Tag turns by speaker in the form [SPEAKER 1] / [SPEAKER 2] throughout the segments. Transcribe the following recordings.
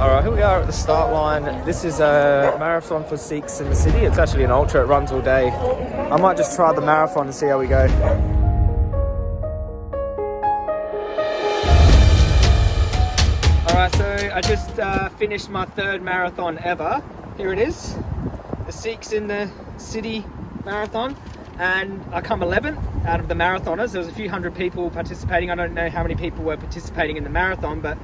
[SPEAKER 1] All right, here we are at the start line. This is a marathon for Sikhs in the city. It's actually an ultra, it runs all day. I might just try the marathon and see how we go. All right, so I just uh, finished my third marathon ever. Here it is, the Sikhs in the city marathon. And I come 11th out of the marathoners. There was a few hundred people participating. I don't know how many people were participating in the marathon, but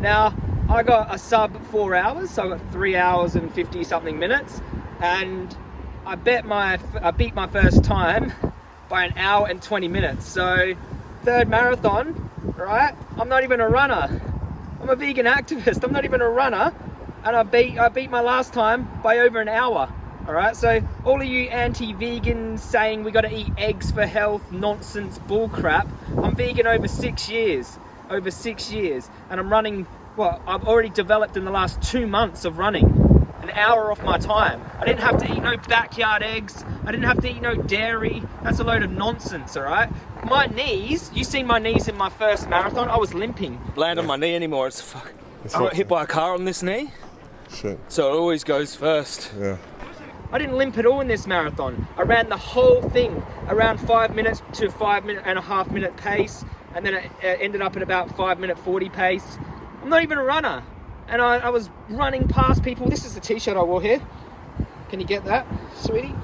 [SPEAKER 1] now I got a sub four hours, so I got three hours and 50 something minutes. And I bet my, I beat my first time by an hour and 20 minutes. So third marathon, right? I'm not even a runner. I'm a vegan activist. I'm not even a runner. And I beat, I beat my last time by over an hour. All right, so all of you anti-vegans saying we got to eat eggs for health, nonsense, bullcrap. I'm vegan over six years, over six years, and I'm running. Well, I've already developed in the last two months of running an hour off my time. I didn't have to eat no backyard eggs. I didn't have to eat no dairy. That's a load of nonsense, all right? My knees, you seen my knees in my first marathon? I was limping. Land on my knee anymore. It's fuck.
[SPEAKER 2] It's
[SPEAKER 1] I got
[SPEAKER 2] not-
[SPEAKER 1] hit by a car on this knee,
[SPEAKER 2] Shit.
[SPEAKER 1] so it always goes first.
[SPEAKER 2] Yeah.
[SPEAKER 1] I didn't limp at all in this marathon. I ran the whole thing around five minutes to five minute and a half minute pace, and then it ended up at about five minute 40 pace. I'm not even a runner. And I, I was running past people. This is the t-shirt I wore here. Can you get that, sweetie?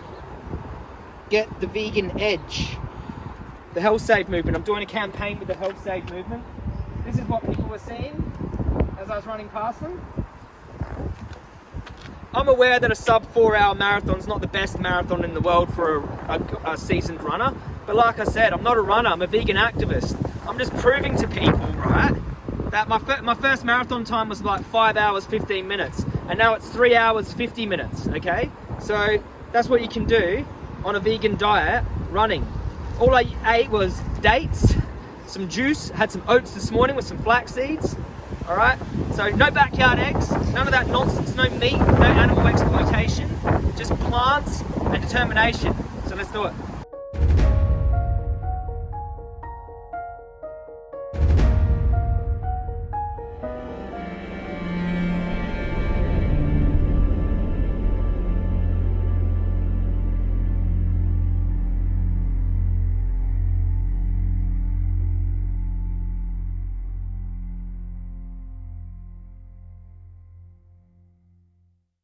[SPEAKER 1] Get the vegan edge. The Health Save movement. I'm doing a campaign with the Health Save movement. This is what people were seeing as I was running past them. I'm aware that a sub four hour marathon is not the best marathon in the world for a, a, a seasoned runner. But like I said, I'm not a runner, I'm a vegan activist. I'm just proving to people, right, that my, my first marathon time was like five hours, 15 minutes. And now it's three hours, 50 minutes, okay? So that's what you can do on a vegan diet running. All I ate was dates, some juice, had some oats this morning with some flax seeds, all right? So no backyard eggs, none of that nonsense, no meat, no animal exploitation, just plants and determination. So let's do it.